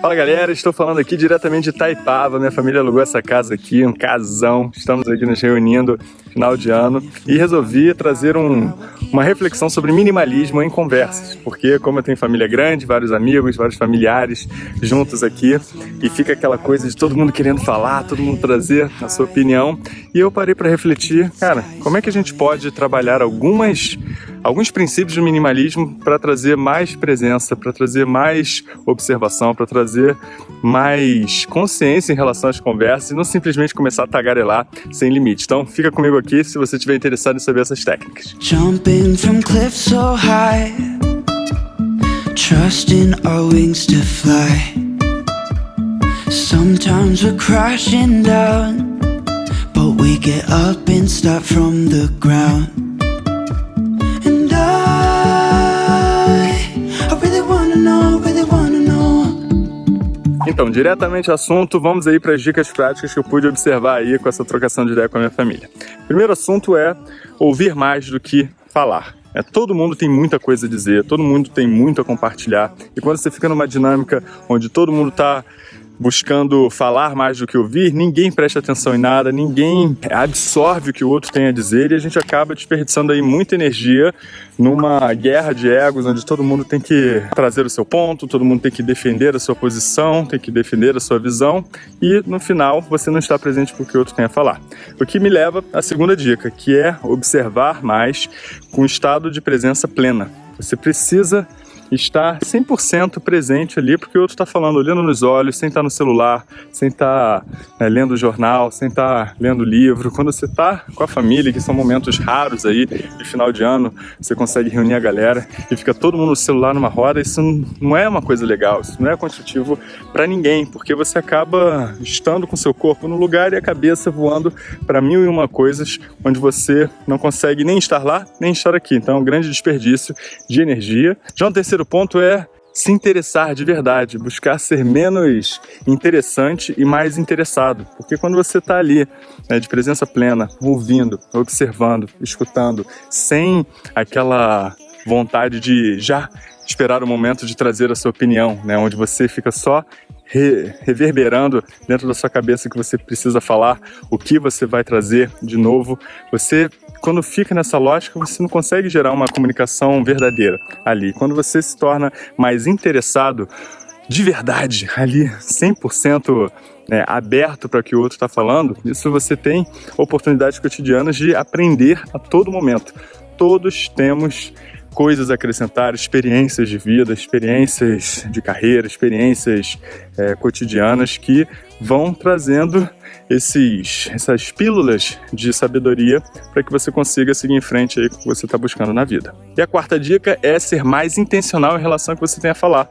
Fala galera, estou falando aqui diretamente de Taipava. Minha família alugou essa casa aqui, um casão. Estamos aqui nos reunindo final de ano e resolvi trazer um, uma reflexão sobre minimalismo em conversas, porque como eu tenho família grande, vários amigos, vários familiares juntos aqui e fica aquela coisa de todo mundo querendo falar, todo mundo trazer a sua opinião e eu parei para refletir, cara, como é que a gente pode trabalhar algumas alguns princípios do minimalismo para trazer mais presença, para trazer mais observação, para trazer mais consciência em relação às conversas e não simplesmente começar a tagarelar sem limite. Então fica comigo aqui se você estiver interessado em saber essas técnicas. Jumping from cliffs so high Trusting our wings to fly Sometimes we're crashing down But we get up and start from the ground Então, diretamente ao assunto, vamos aí para as dicas práticas que eu pude observar aí com essa trocação de ideia com a minha família. Primeiro assunto é ouvir mais do que falar. É, todo mundo tem muita coisa a dizer, todo mundo tem muito a compartilhar. E quando você fica numa dinâmica onde todo mundo está buscando falar mais do que ouvir, ninguém presta atenção em nada, ninguém absorve o que o outro tem a dizer e a gente acaba desperdiçando aí muita energia numa guerra de egos onde todo mundo tem que trazer o seu ponto, todo mundo tem que defender a sua posição, tem que defender a sua visão e no final você não está presente para o que o outro tem a falar. O que me leva à segunda dica, que é observar mais com estado de presença plena. Você precisa estar 100% presente ali, porque o outro está falando, olhando nos olhos, sem estar tá no celular, sem estar tá, né, lendo jornal, sem estar tá lendo livro. Quando você está com a família, que são momentos raros aí, de final de ano, você consegue reunir a galera e fica todo mundo no celular numa roda, isso não é uma coisa legal, isso não é construtivo para ninguém, porque você acaba estando com seu corpo no lugar e a cabeça voando para mil e uma coisas, onde você não consegue nem estar lá, nem estar aqui. Então é um grande desperdício de energia. Já um terceiro terceiro ponto é se interessar de verdade, buscar ser menos interessante e mais interessado. Porque quando você está ali, né, de presença plena, ouvindo, observando, escutando, sem aquela vontade de já esperar o momento de trazer a sua opinião, né, onde você fica só re reverberando dentro da sua cabeça que você precisa falar, o que você vai trazer de novo, você quando fica nessa lógica, você não consegue gerar uma comunicação verdadeira ali. Quando você se torna mais interessado de verdade, ali 100% né, aberto para o que o outro está falando, isso você tem oportunidades cotidianas de aprender a todo momento. Todos temos coisas a acrescentar, experiências de vida, experiências de carreira, experiências é, cotidianas que vão trazendo esses, essas pílulas de sabedoria para que você consiga seguir em frente aí com o que você está buscando na vida. E a quarta dica é ser mais intencional em relação ao que você tem a falar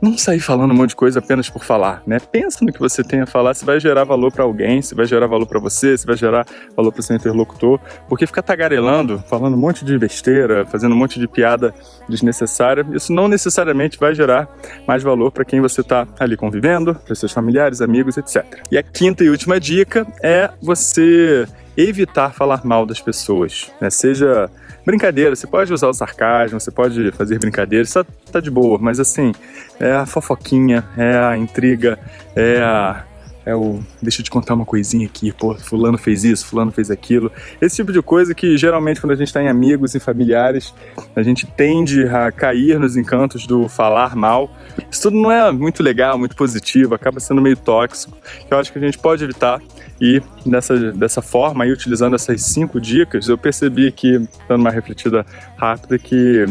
não sair falando um monte de coisa apenas por falar, né? Pensa no que você tem a falar, se vai gerar valor para alguém, se vai gerar valor para você, se vai gerar valor para o seu interlocutor, porque ficar tagarelando, falando um monte de besteira, fazendo um monte de piada desnecessária, isso não necessariamente vai gerar mais valor para quem você está ali convivendo, para seus familiares, amigos, etc. E a quinta e última dica é você evitar falar mal das pessoas, né? Seja brincadeira, você pode usar o sarcasmo, você pode fazer brincadeira, isso tá, tá de boa, mas assim, é a fofoquinha, é a intriga, é a é o deixa eu te contar uma coisinha aqui, pô, fulano fez isso, fulano fez aquilo. Esse tipo de coisa que geralmente quando a gente está em amigos e familiares, a gente tende a cair nos encantos do falar mal. Isso tudo não é muito legal, muito positivo, acaba sendo meio tóxico. Eu acho que a gente pode evitar e dessa, dessa forma, aí, utilizando essas cinco dicas, eu percebi que, dando uma refletida rápida, que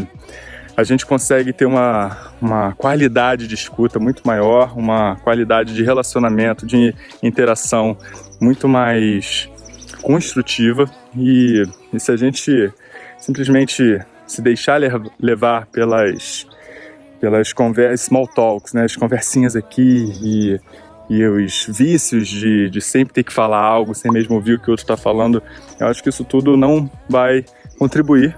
a gente consegue ter uma, uma qualidade de escuta muito maior, uma qualidade de relacionamento, de interação muito mais construtiva. E, e se a gente simplesmente se deixar levar pelas pelas small talks, né, as conversinhas aqui e, e os vícios de, de sempre ter que falar algo sem mesmo ouvir o que o outro está falando, eu acho que isso tudo não vai contribuir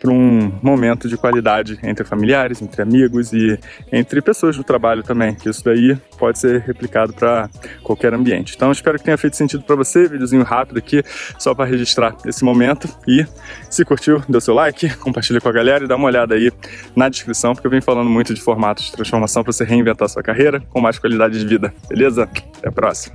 para um momento de qualidade entre familiares, entre amigos e entre pessoas do trabalho também, que isso daí pode ser replicado para qualquer ambiente. Então espero que tenha feito sentido para você, videozinho rápido aqui, só para registrar esse momento e se curtiu, dê seu like, compartilha com a galera e dá uma olhada aí na descrição, porque eu venho falando muito de formatos de transformação para você reinventar sua carreira com mais qualidade de vida, beleza? Até a próxima!